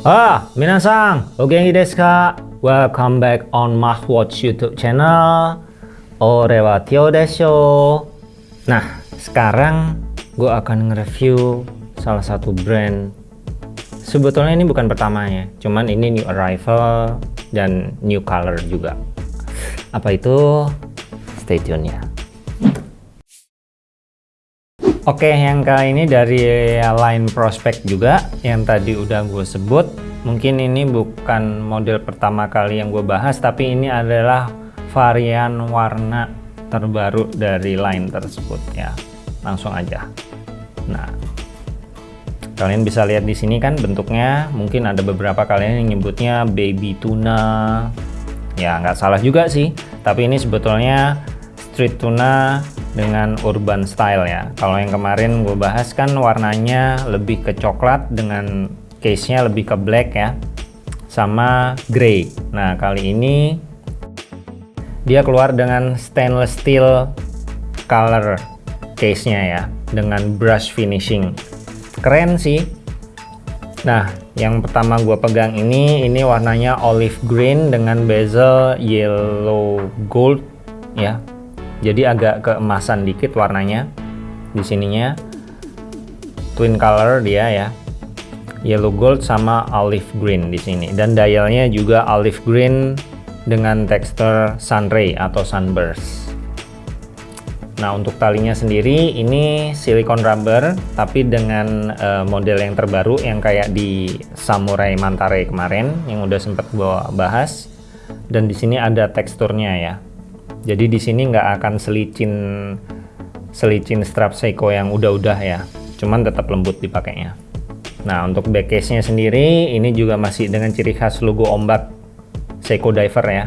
Ah, minasang, ogenki desu ka? Welcome back on Mahwatch YouTube channel. Ore wa Tio desho. Nah, sekarang gue akan nge-review salah satu brand. Sebetulnya ini bukan pertamanya, cuman ini new arrival dan new color juga. Apa itu? Stay tune ya. Oke, yang kali ini dari line prospect juga yang tadi udah gue sebut. Mungkin ini bukan model pertama kali yang gue bahas, tapi ini adalah varian warna terbaru dari line tersebut ya. Langsung aja. Nah, kalian bisa lihat di sini kan bentuknya. Mungkin ada beberapa kalian yang nyebutnya baby tuna. Ya, nggak salah juga sih. Tapi ini sebetulnya street tuna dengan urban style ya. Kalau yang kemarin gue bahas kan warnanya lebih ke coklat dengan case nya lebih ke black ya sama grey nah kali ini dia keluar dengan stainless steel color case nya ya dengan brush finishing. Keren sih. Nah yang pertama gue pegang ini ini warnanya olive green dengan bezel yellow gold ya jadi agak keemasan dikit warnanya. Di sininya twin color dia ya. Yellow gold sama olive green di sini. Dan dialnya juga olive green dengan tekstur sunray atau sunburst. Nah untuk talinya sendiri ini silikon rubber tapi dengan uh, model yang terbaru yang kayak di samurai mantare kemarin yang udah sempat gua bahas. Dan di sini ada teksturnya ya jadi di sini nggak akan selicin selicin strap Seiko yang udah-udah ya. Cuman tetap lembut dipakainya. Nah untuk back case nya sendiri ini juga masih dengan ciri khas logo ombak Seiko Diver ya.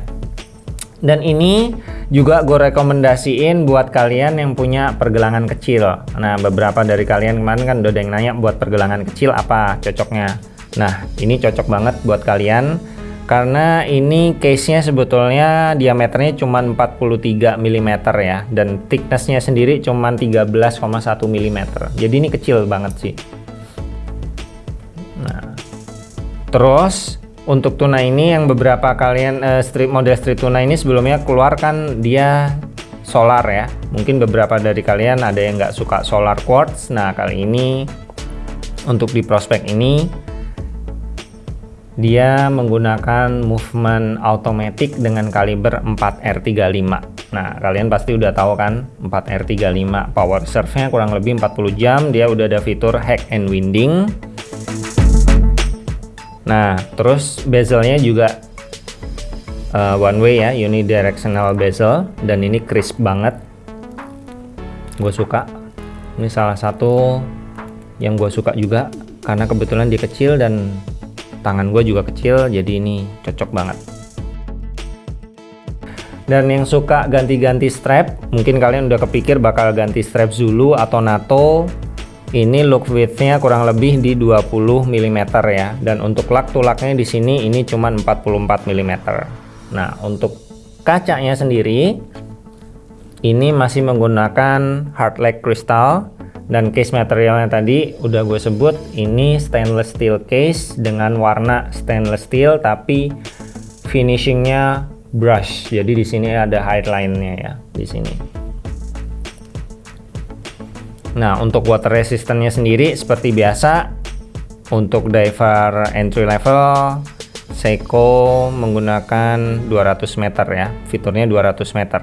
Dan ini juga gue rekomendasiin buat kalian yang punya pergelangan kecil. Nah beberapa dari kalian kemarin kan udah ada yang nanya buat pergelangan kecil apa cocoknya. Nah ini cocok banget buat kalian karena ini case-nya sebetulnya diameternya cuma 43 mm ya dan thickness-nya sendiri cuma 13,1 mm jadi ini kecil banget sih. Nah terus untuk tuna ini yang beberapa kalian uh, strip model street tuna ini sebelumnya keluar kan dia solar ya. Mungkin beberapa dari kalian ada yang nggak suka solar quartz. Nah kali ini untuk di prospek ini dia menggunakan movement automatic dengan kaliber 4R35 nah kalian pasti udah tahu kan 4R35 power reserve-nya kurang lebih 40 jam dia udah ada fitur hack and winding. Nah terus bezelnya juga uh, one way ya unidirectional bezel dan ini crisp banget. Gue suka. Ini salah satu yang gue suka juga karena kebetulan dia kecil dan tangan gue juga kecil jadi ini cocok banget. Dan yang suka ganti-ganti strap mungkin kalian udah kepikir bakal ganti strap Zulu atau NATO. Ini look widthnya kurang lebih di 20 mm ya. Dan untuk lak tulaknya di sini ini cuma 44 mm nah untuk kacanya sendiri ini masih menggunakan hard lag crystal dan case materialnya tadi udah gue sebut ini stainless steel case dengan warna stainless steel tapi finishingnya brush. Jadi di sini ada highline-nya ya di sini. Nah untuk water resistance-nya sendiri seperti biasa untuk diver entry level Seiko menggunakan 200 meter ya fiturnya 200 meter.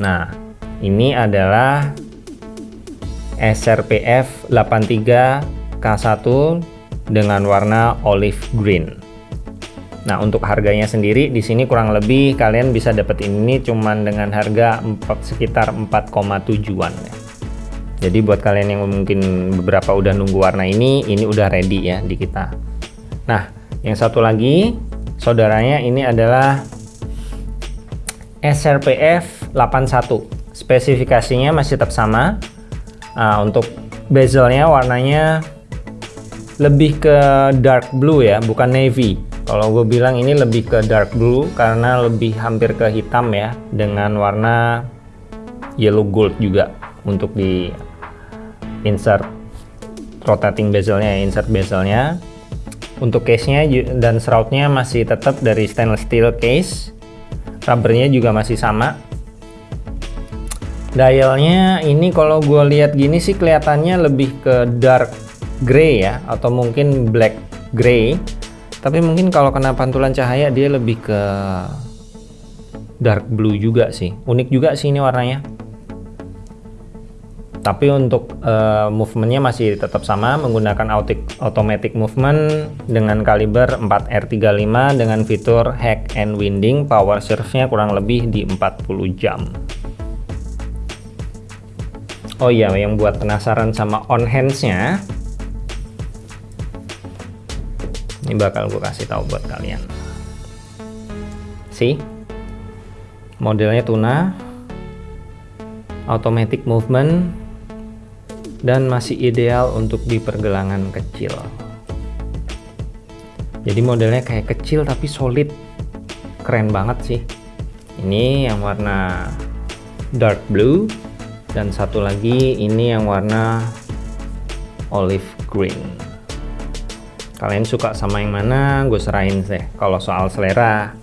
Nah ini adalah SRPF 83K1 dengan warna olive green. Nah, untuk harganya sendiri di sini kurang lebih kalian bisa dapat ini cuman dengan harga 4, sekitar 4,7an ya. Jadi buat kalian yang mungkin beberapa udah nunggu warna ini, ini udah ready ya di kita. Nah, yang satu lagi saudaranya ini adalah SRPF 81 spesifikasinya masih tetap sama. Nah, untuk bezelnya warnanya lebih ke dark blue ya bukan navy. Kalau gue bilang ini lebih ke dark blue karena lebih hampir ke hitam ya dengan warna yellow gold juga untuk di insert rotating bezelnya insert bezelnya. Untuk case-nya dan shroudnya masih tetap dari stainless steel case. Rubbernya juga masih sama dialnya ini kalau gue lihat gini sih kelihatannya lebih ke dark gray ya atau mungkin black gray tapi mungkin kalau kena pantulan cahaya dia lebih ke dark blue juga sih. Unik juga sih ini warnanya. Tapi untuk uh, movementnya masih tetap sama menggunakan automatic movement dengan kaliber 4R35 dengan fitur hack and winding power serve-nya kurang lebih di 40 jam Oh iya yang buat penasaran sama on hands-nya ini bakal gue kasih tahu buat kalian. Sih modelnya tuna automatic movement dan masih ideal untuk di pergelangan kecil. Jadi modelnya kayak kecil tapi solid. Keren banget sih. Ini yang warna dark blue dan satu lagi ini yang warna olive green. Kalian suka sama yang mana? Gue serahin sih. Kalau soal selera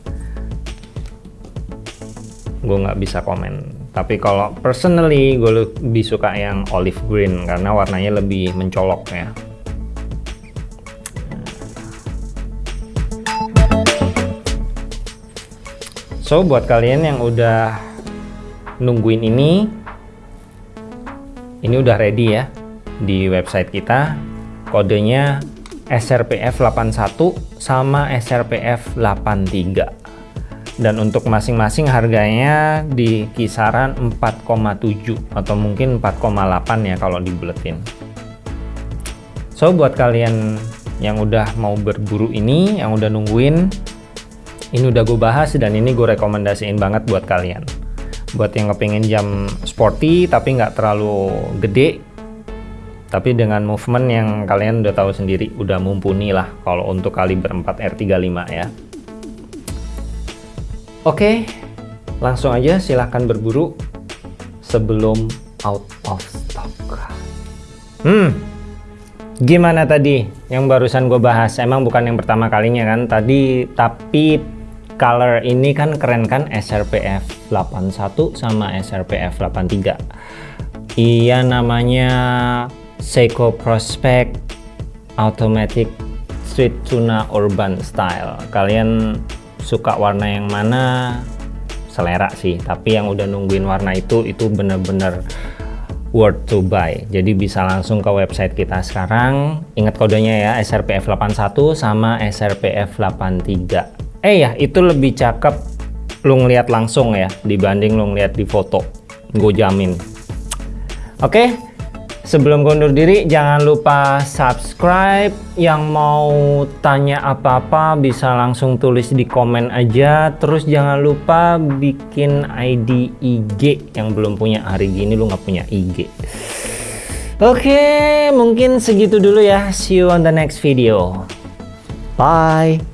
gue nggak bisa komen. Tapi kalau personally gue lebih suka yang olive green karena warnanya lebih mencolok ya. So buat kalian yang udah nungguin ini ini udah ready ya di website kita. Kodenya SRPF 81 sama SRPF 83 dan untuk masing-masing harganya di kisaran 4,7 atau mungkin 4,8 ya kalau dibuletin so buat kalian yang udah mau berburu ini yang udah nungguin ini udah gue bahas dan ini gue rekomendasiin banget buat kalian buat yang kepingin jam sporty tapi nggak terlalu gede tapi dengan movement yang kalian udah tahu sendiri udah mumpuni lah kalau untuk kaliber 4 R35 ya Oke, langsung aja silahkan berburu sebelum out of stock. Hmm, gimana tadi yang barusan gue bahas? Emang bukan yang pertama kalinya kan tadi, tapi color ini kan keren kan? SRPF 81 sama SRPF 83. Iya namanya Seiko Prospect Automatic Street Tuna Urban Style. Kalian suka warna yang mana? Selera sih tapi yang udah nungguin warna itu itu bener-bener worth to buy. Jadi bisa langsung ke website kita sekarang. Ingat kodenya ya SRPF 81 sama SRPF 83 eh ya itu lebih cakep lu ngeliat langsung ya dibanding lu ngeliat di foto gue jamin oke? Sebelum undur diri, jangan lupa subscribe. Yang mau tanya apa-apa bisa langsung tulis di komen aja. Terus jangan lupa bikin ID IG yang belum punya hari gini lu nggak punya IG. Oke, mungkin segitu dulu ya. See you on the next video. Bye.